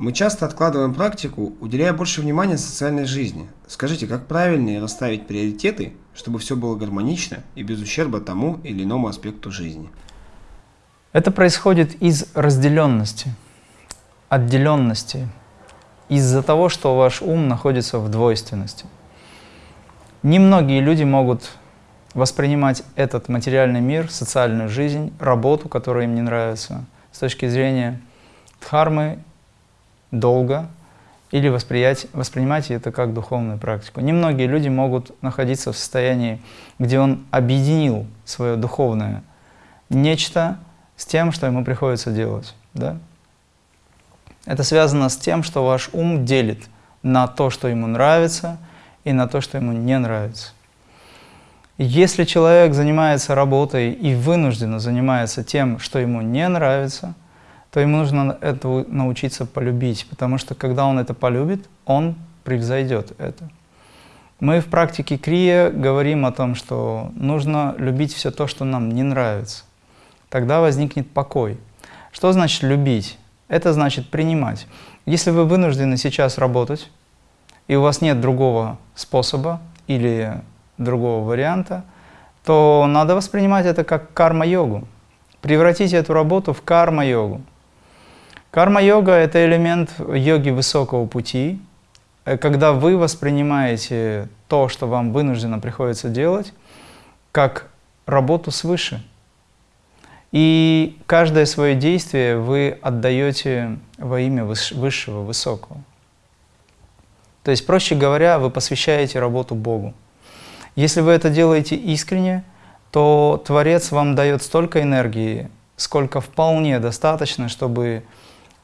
Мы часто откладываем практику, уделяя больше внимания социальной жизни. Скажите, как правильнее расставить приоритеты, чтобы все было гармонично и без ущерба тому или иному аспекту жизни? Это происходит из разделенности, отделенности, из-за того, что ваш ум находится в двойственности. Немногие люди могут воспринимать этот материальный мир, социальную жизнь, работу, которая им не нравится, с точки зрения дхармы, долга, или восприять, воспринимать это как духовную практику. Немногие люди могут находиться в состоянии, где он объединил свое духовное нечто с тем, что ему приходится делать. Да? Это связано с тем, что ваш ум делит на то, что ему нравится, и на то, что ему не нравится. Если человек занимается работой и вынужденно занимается тем, что ему не нравится, то ему нужно это научиться полюбить, потому что когда он это полюбит, он превзойдет это. Мы в практике Крия говорим о том, что нужно любить все то, что нам не нравится. Тогда возникнет покой. Что значит любить? Это значит принимать. Если вы вынуждены сейчас работать, и у вас нет другого способа или другого варианта, то надо воспринимать это как карма-йогу. Превратить эту работу в карма-йогу. Карма-йога – это элемент йоги высокого пути, э, когда вы воспринимаете то, что вам вынужденно приходится делать, как работу свыше. И каждое свое действие вы отдаете во имя высшего, высокого. То есть, проще говоря, вы посвящаете работу Богу. Если вы это делаете искренне, то Творец вам дает столько энергии, сколько вполне достаточно, чтобы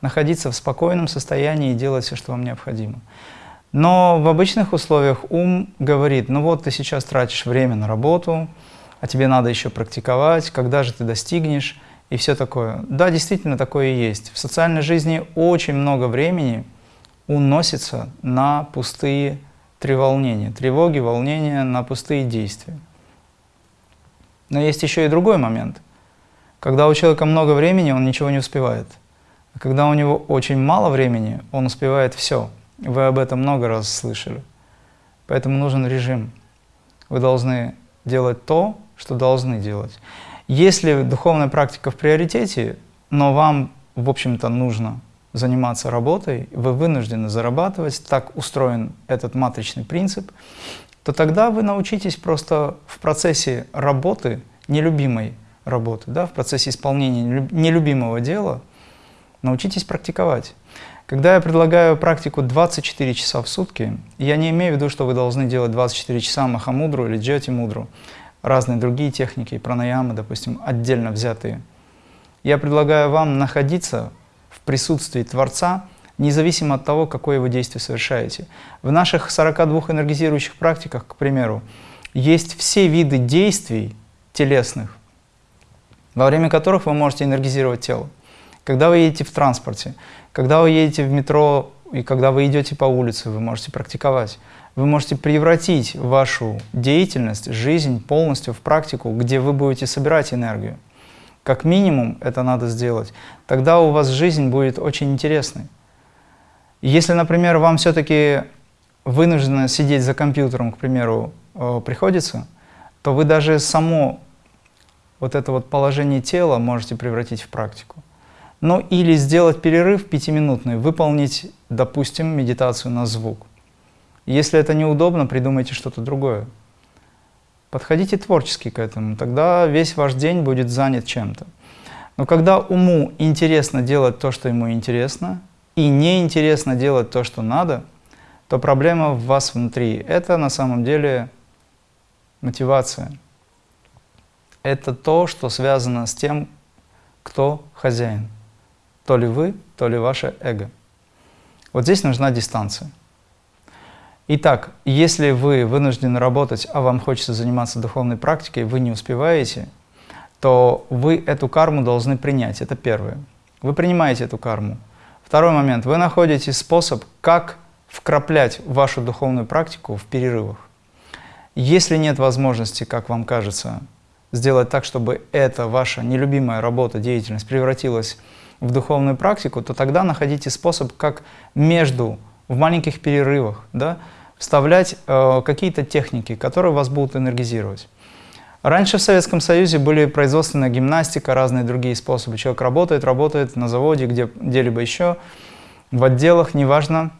находиться в спокойном состоянии и делать все, что вам необходимо. Но в обычных условиях ум говорит, ну вот ты сейчас тратишь время на работу, а тебе надо еще практиковать, когда же ты достигнешь и все такое. Да, действительно такое и есть. В социальной жизни очень много времени уносится на пустые треволнения, тревоги, волнения, на пустые действия. Но есть еще и другой момент. Когда у человека много времени, он ничего не успевает. А когда у него очень мало времени, он успевает все. Вы об этом много раз слышали. Поэтому нужен режим. Вы должны делать то, что должны делать. Если духовная практика в приоритете, но вам, в общем-то, нужно заниматься работой, вы вынуждены зарабатывать, так устроен этот матричный принцип, то тогда вы научитесь просто в процессе работы, нелюбимой работы, да, в процессе исполнения нелюбимого дела, научитесь практиковать. Когда я предлагаю практику 24 часа в сутки, я не имею в виду, что вы должны делать 24 часа махамудру или джати мудру, разные другие техники, пранаямы, допустим, отдельно взятые. Я предлагаю вам находиться в присутствии Творца, независимо от того, какое вы действие совершаете. В наших 42 энергизирующих практиках, к примеру, есть все виды действий телесных, во время которых вы можете энергизировать тело. Когда вы едете в транспорте, когда вы едете в метро и когда вы идете по улице, вы можете практиковать. Вы можете превратить вашу деятельность, жизнь полностью в практику, где вы будете собирать энергию. Как минимум это надо сделать. Тогда у вас жизнь будет очень интересной. Если, например, вам все-таки вынуждено сидеть за компьютером, к примеру, э, приходится, то вы даже само вот это вот положение тела можете превратить в практику. Ну или сделать перерыв пятиминутный, выполнить, допустим, медитацию на звук. Если это неудобно, придумайте что-то другое. Подходите творчески к этому, тогда весь ваш день будет занят чем-то. Но когда уму интересно делать то, что ему интересно, и неинтересно делать то, что надо, то проблема в вас внутри. Это на самом деле мотивация. Это то, что связано с тем, кто хозяин. То ли вы, то ли ваше эго. Вот здесь нужна дистанция. Итак, если вы вынуждены работать, а вам хочется заниматься духовной практикой, вы не успеваете, то вы эту карму должны принять. Это первое. Вы принимаете эту карму. Второй момент. Вы находите способ, как вкраплять вашу духовную практику в перерывах. Если нет возможности, как вам кажется, сделать так, чтобы эта ваша нелюбимая работа, деятельность превратилась духовную практику, то тогда находите способ, как между, в маленьких перерывах, да, вставлять э, какие-то техники, которые вас будут энергизировать. Раньше в Советском Союзе были производственная гимнастика, разные другие способы. Человек работает, работает на заводе, где, где-либо еще, в отделах, неважно.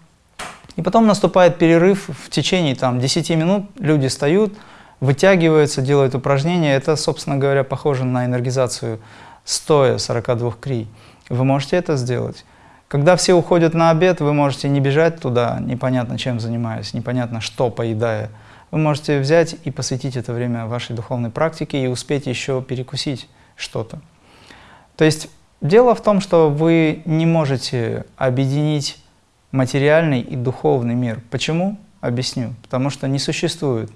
И потом наступает перерыв в течение там, 10 минут, люди встают, вытягиваются, делают упражнения. Это, собственно говоря, похоже на энергизацию стоя 42 крий. Вы можете это сделать. Когда все уходят на обед, вы можете не бежать туда, непонятно чем занимаясь, непонятно что поедая. Вы можете взять и посвятить это время вашей духовной практике и успеть еще перекусить что-то. То есть дело в том, что вы не можете объединить материальный и духовный мир. Почему? Объясню. Потому что не существует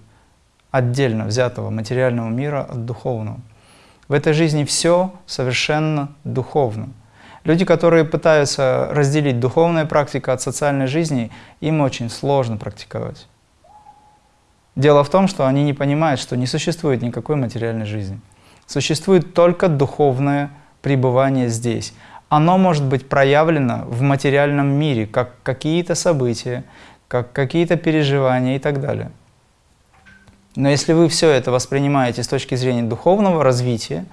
отдельно взятого материального мира от духовного. В этой жизни все совершенно духовно. Люди, которые пытаются разделить духовная практика от социальной жизни, им очень сложно практиковать. Дело в том, что они не понимают, что не существует никакой материальной жизни. Существует только духовное пребывание здесь. Оно может быть проявлено в материальном мире, как какие-то события, как какие-то переживания и так далее. Но если вы все это воспринимаете с точки зрения духовного развития,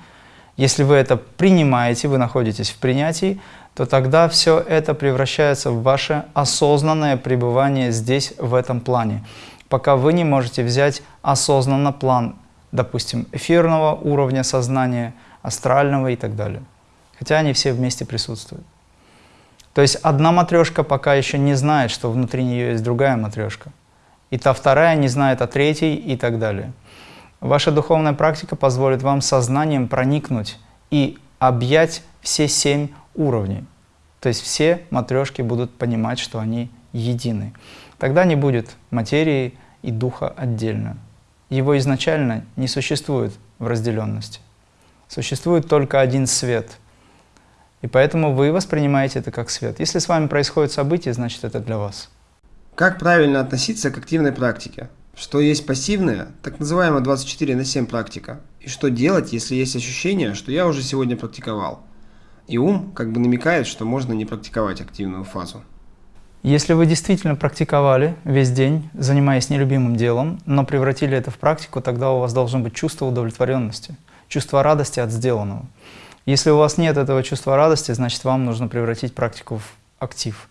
если вы это принимаете, вы находитесь в принятии, то тогда все это превращается в ваше осознанное пребывание здесь, в этом плане. Пока вы не можете взять осознанно план, допустим, эфирного уровня сознания, астрального и так далее. Хотя они все вместе присутствуют. То есть одна матрешка пока еще не знает, что внутри нее есть другая матрешка. И та вторая не знает о третьей и так далее. Ваша духовная практика позволит вам сознанием проникнуть и объять все семь уровней. То есть все матрешки будут понимать, что они едины. Тогда не будет материи и духа отдельно. Его изначально не существует в разделенности. Существует только один свет. И поэтому вы воспринимаете это как свет. Если с вами происходит событие, значит это для вас. Как правильно относиться к активной практике? Что есть пассивная, так называемая 24 на 7 практика? И что делать, если есть ощущение, что я уже сегодня практиковал? И ум как бы намекает, что можно не практиковать активную фазу. Если вы действительно практиковали весь день, занимаясь нелюбимым делом, но превратили это в практику, тогда у вас должно быть чувство удовлетворенности, чувство радости от сделанного. Если у вас нет этого чувства радости, значит вам нужно превратить практику в актив.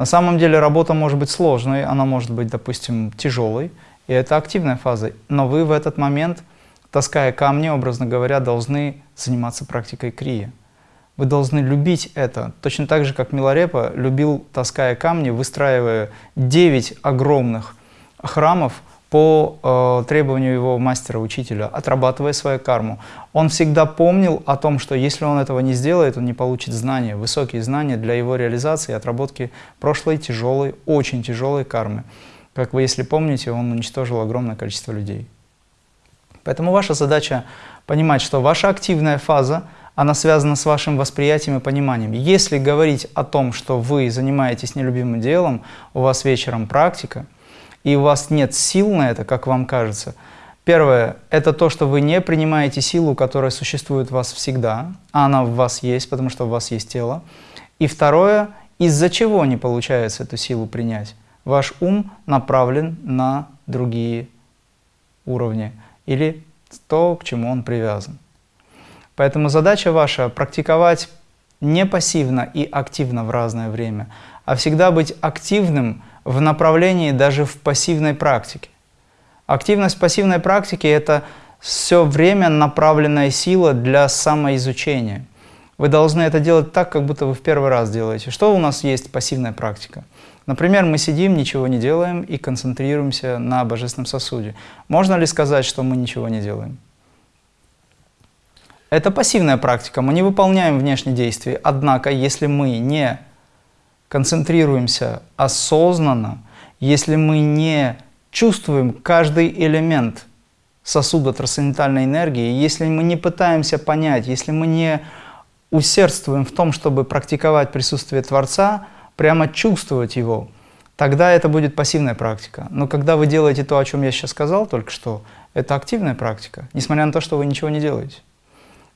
На самом деле работа может быть сложной, она может быть, допустим, тяжелой, и это активная фаза. Но вы в этот момент, таская камни, образно говоря, должны заниматься практикой крия. Вы должны любить это, точно так же, как Миларепа любил, таская камни, выстраивая 9 огромных храмов, по э, требованию его мастера-учителя, отрабатывая свою карму. Он всегда помнил о том, что если он этого не сделает, он не получит знания, высокие знания для его реализации и отработки прошлой тяжелой, очень тяжелой кармы. Как вы, если помните, он уничтожил огромное количество людей. Поэтому ваша задача понимать, что ваша активная фаза, она связана с вашим восприятием и пониманием. Если говорить о том, что вы занимаетесь нелюбимым делом, у вас вечером практика – и у вас нет сил на это, как вам кажется, первое – это то, что вы не принимаете силу, которая существует в вас всегда, а она в вас есть, потому что у вас есть тело. И второе – из-за чего не получается эту силу принять? Ваш ум направлен на другие уровни или то, к чему он привязан. Поэтому задача ваша – практиковать не пассивно и активно в разное время, а всегда быть активным в направлении даже в пассивной практике. Активность пассивной практики – это все время направленная сила для самоизучения. Вы должны это делать так, как будто вы в первый раз делаете. Что у нас есть пассивная практика? Например, мы сидим, ничего не делаем и концентрируемся на божественном сосуде. Можно ли сказать, что мы ничего не делаем? Это пассивная практика, мы не выполняем внешние действия. Однако, если мы не концентрируемся осознанно, если мы не чувствуем каждый элемент сосуда трансцендентальной энергии, если мы не пытаемся понять, если мы не усердствуем в том, чтобы практиковать присутствие Творца, прямо чувствовать Его, тогда это будет пассивная практика. Но когда вы делаете то, о чем я сейчас сказал только что, это активная практика, несмотря на то, что вы ничего не делаете.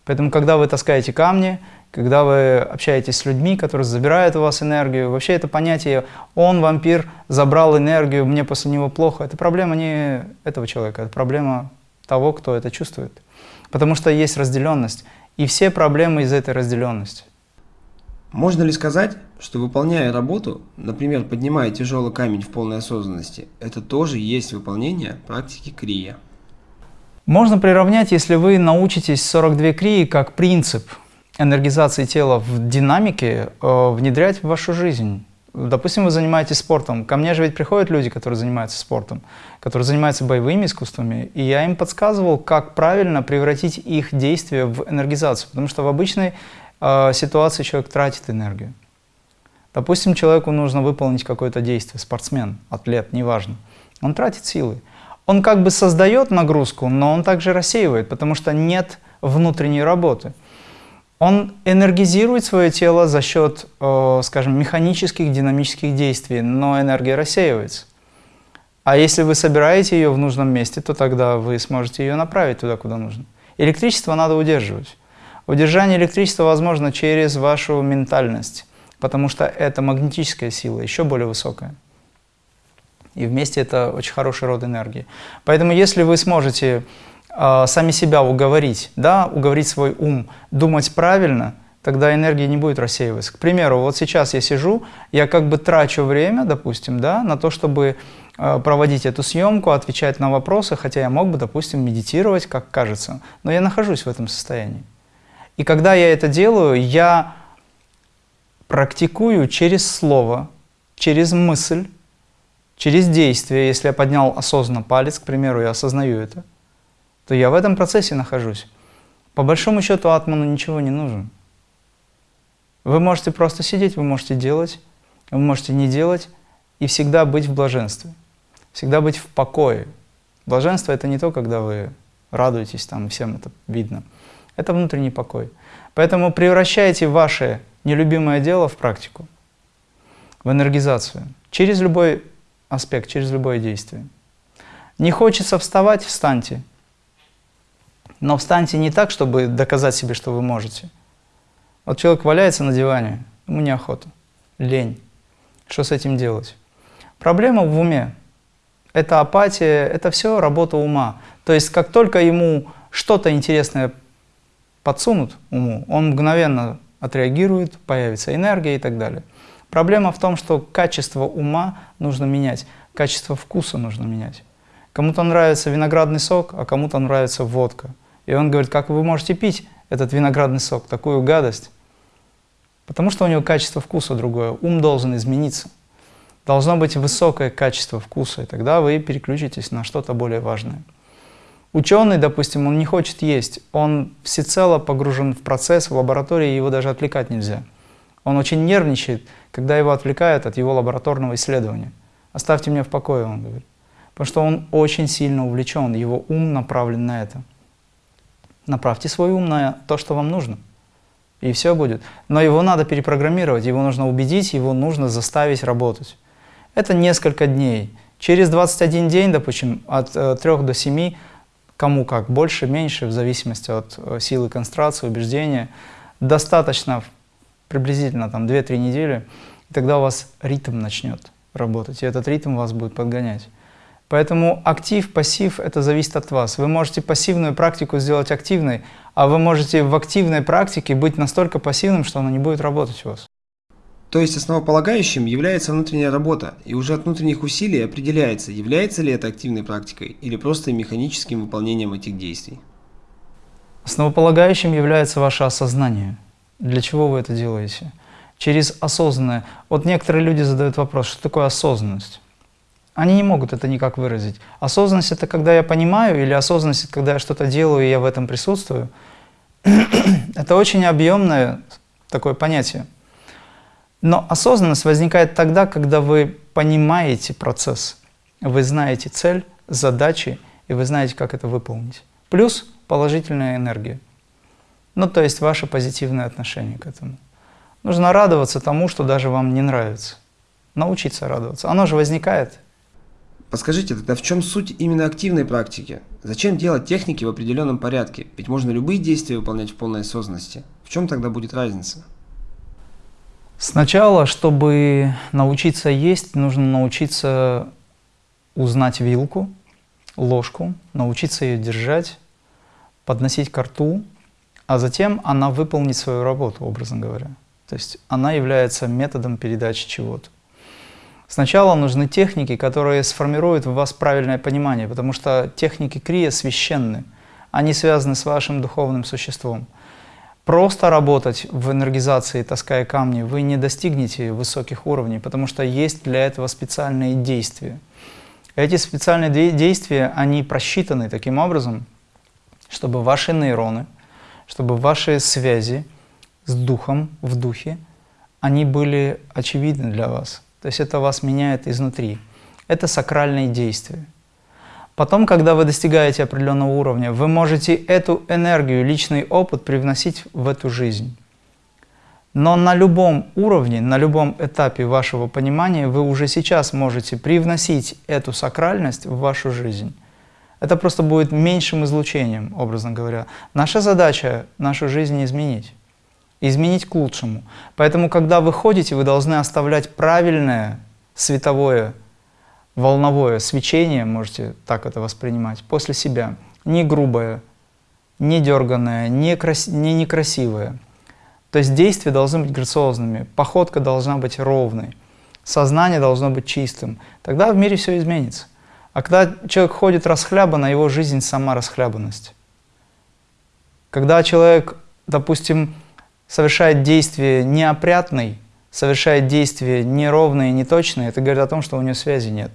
Поэтому, когда вы таскаете камни, когда вы общаетесь с людьми, которые забирают у вас энергию, вообще это понятие «он, вампир, забрал энергию, мне после него плохо», это проблема не этого человека, это проблема того, кто это чувствует. Потому что есть разделенность, и все проблемы из этой разделенности. Можно ли сказать, что выполняя работу, например, поднимая тяжелый камень в полной осознанности, это тоже есть выполнение практики крия? Можно приравнять, если вы научитесь 42 крии как принцип энергизации тела в динамике э, внедрять в вашу жизнь. Допустим, вы занимаетесь спортом. Ко мне же ведь приходят люди, которые занимаются спортом, которые занимаются боевыми искусствами, и я им подсказывал, как правильно превратить их действия в энергизацию. Потому что в обычной э, ситуации человек тратит энергию. Допустим, человеку нужно выполнить какое-то действие, спортсмен, атлет, неважно. Он тратит силы он как бы создает нагрузку, но он также рассеивает, потому что нет внутренней работы. Он энергизирует свое тело за счет, э, скажем, механических, динамических действий, но энергия рассеивается. А если вы собираете ее в нужном месте, то тогда вы сможете ее направить туда, куда нужно. Электричество надо удерживать. Удержание электричества возможно через вашу ментальность, потому что это магнетическая сила, еще более высокая. И вместе это очень хороший род энергии. Поэтому если вы сможете э, сами себя уговорить, да, уговорить свой ум, думать правильно, тогда энергия не будет рассеиваться. К примеру, вот сейчас я сижу, я как бы трачу время, допустим, да, на то, чтобы э, проводить эту съемку, отвечать на вопросы, хотя я мог бы, допустим, медитировать, как кажется, но я нахожусь в этом состоянии. И когда я это делаю, я практикую через слово, через мысль, через действие, если я поднял осознанно палец, к примеру, я осознаю это, то я в этом процессе нахожусь. По большому счету атману ничего не нужно. Вы можете просто сидеть, вы можете делать, вы можете не делать и всегда быть в блаженстве, всегда быть в покое. Блаженство — это не то, когда вы радуетесь, там всем это видно. Это внутренний покой. Поэтому превращайте ваше нелюбимое дело в практику, в энергизацию. Через любой аспект, через любое действие. Не хочется вставать, встаньте. Но встаньте не так, чтобы доказать себе, что вы можете. Вот человек валяется на диване, ему неохота, лень. Что с этим делать? Проблема в уме. Это апатия, это все работа ума. То есть, как только ему что-то интересное подсунут уму, он мгновенно отреагирует, появится энергия и так далее. Проблема в том, что качество ума нужно менять, качество вкуса нужно менять. Кому-то нравится виноградный сок, а кому-то нравится водка. И он говорит, как вы можете пить этот виноградный сок, такую гадость? Потому что у него качество вкуса другое, ум должен измениться. Должно быть высокое качество вкуса, и тогда вы переключитесь на что-то более важное. Ученый, допустим, он не хочет есть, он всецело погружен в процесс, в лаборатории, его даже отвлекать нельзя. Он очень нервничает, когда его отвлекают от его лабораторного исследования. «Оставьте меня в покое», он говорит. Потому что он очень сильно увлечен, его ум направлен на это. Направьте свой ум на то, что вам нужно, и все будет. Но его надо перепрограммировать, его нужно убедить, его нужно заставить работать. Это несколько дней. Через 21 день, допустим, от э, 3 до 7, кому как, больше, меньше, в зависимости от э, силы концентрации, убеждения, достаточно приблизительно там 2-3 недели, и тогда у вас ритм начнет работать, и этот ритм вас будет подгонять. Поэтому актив, пассив – это зависит от вас. Вы можете пассивную практику сделать активной, а вы можете в активной практике быть настолько пассивным, что она не будет работать у вас. То есть основополагающим является внутренняя работа, и уже от внутренних усилий определяется, является ли это активной практикой или просто механическим выполнением этих действий. Основополагающим является ваше осознание – для чего вы это делаете? Через осознанное. Вот некоторые люди задают вопрос, что такое осознанность? Они не могут это никак выразить. Осознанность – это когда я понимаю, или осознанность – это когда я что-то делаю, и я в этом присутствую. это очень объемное такое понятие. Но осознанность возникает тогда, когда вы понимаете процесс, вы знаете цель, задачи, и вы знаете, как это выполнить. Плюс положительная энергия. Ну, то есть ваше позитивное отношение к этому. Нужно радоваться тому, что даже вам не нравится. Научиться радоваться. Оно же возникает. Подскажите, тогда в чем суть именно активной практики? Зачем делать техники в определенном порядке? Ведь можно любые действия выполнять в полной осознанности. В чем тогда будет разница? Сначала, чтобы научиться есть, нужно научиться узнать вилку, ложку, научиться ее держать, подносить к рту, а затем она выполнит свою работу, образно говоря. То есть она является методом передачи чего-то. Сначала нужны техники, которые сформируют в вас правильное понимание, потому что техники крия священны, они связаны с вашим духовным существом. Просто работать в энергизации, таская камни, вы не достигнете высоких уровней, потому что есть для этого специальные действия. Эти специальные действия, они просчитаны таким образом, чтобы ваши нейроны, чтобы ваши связи с духом, в духе, они были очевидны для вас. То есть это вас меняет изнутри. Это сакральные действия. Потом, когда вы достигаете определенного уровня, вы можете эту энергию, личный опыт привносить в эту жизнь. Но на любом уровне, на любом этапе вашего понимания вы уже сейчас можете привносить эту сакральность в вашу жизнь. Это просто будет меньшим излучением, образно говоря. Наша задача – нашу жизнь изменить. Изменить к лучшему. Поэтому, когда вы ходите, вы должны оставлять правильное световое, волновое свечение, можете так это воспринимать, после себя. Не грубое, не дерганное, не, крас... не некрасивое. То есть действия должны быть грациозными, походка должна быть ровной, сознание должно быть чистым. Тогда в мире все изменится. А когда человек ходит расхлябанно, его жизнь сама расхлябанность. Когда человек, допустим, совершает действие неопрятный, совершает действие неровное, неточное, это говорит о том, что у него связи нет.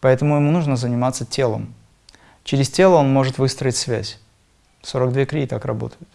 Поэтому ему нужно заниматься телом. Через тело он может выстроить связь. 42 крии так работают.